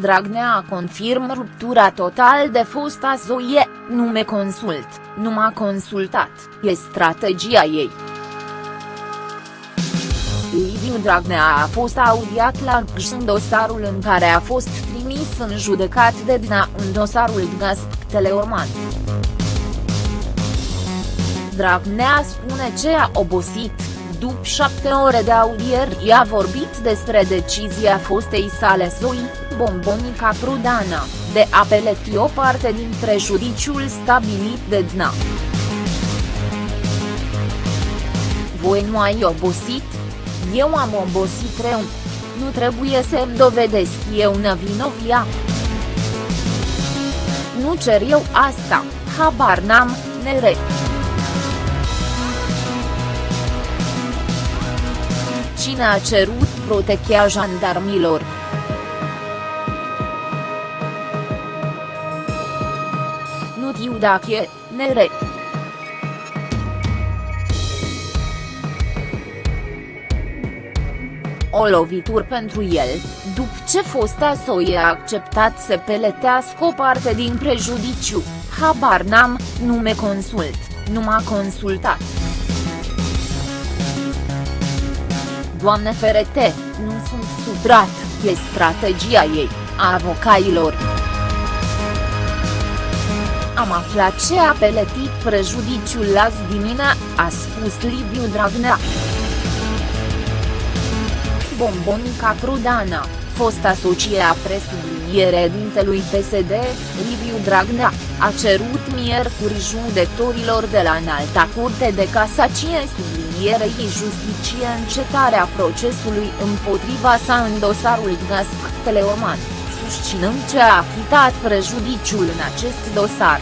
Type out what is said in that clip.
Dragnea confirmă ruptura total de fosta Zoie, nu me consult, nu m-a consultat, e strategia ei. Liviu Dragnea a fost audiat la Gj în dosarul în care a fost trimis în judecat de DNA în dosarul Gaz Teleorman. Dragnea spune ce a obosit, după șapte ore de audieri a vorbit despre decizia fostei sale Zoi, Bombonica Prudana, de a peleti o parte din prejudiciul stabilit de DNA. Voi nu ai obosit? Eu am obosit rău. Nu trebuie să-mi dovedesc eu nevinovia. Nu cer eu asta, habar n-am, nere. Cine a cerut protecția jandarmilor? Nu știu dacă e, nere. O lovitură pentru el, după ce fosta soie a acceptat să peletească o parte din prejudiciu, habar n-am, nu me consult, nu m-a consultat. Doamne ferete, nu sunt suprat, e strategia ei, a avocailor. Am aflat ce a peletit prejudiciul azi dimina, a spus Liviu Dragnea. Bombonica Prudana, fosta socie a presubliniere dintelui PSD, Liviu Dragnea, a cerut miercuri judecătorilor de la Înalta Curte de Casacie sublinierei justicie încetarea procesului împotriva sa în dosarul Gasp Teleoman, susținând ce a achitat prejudiciul în acest dosar.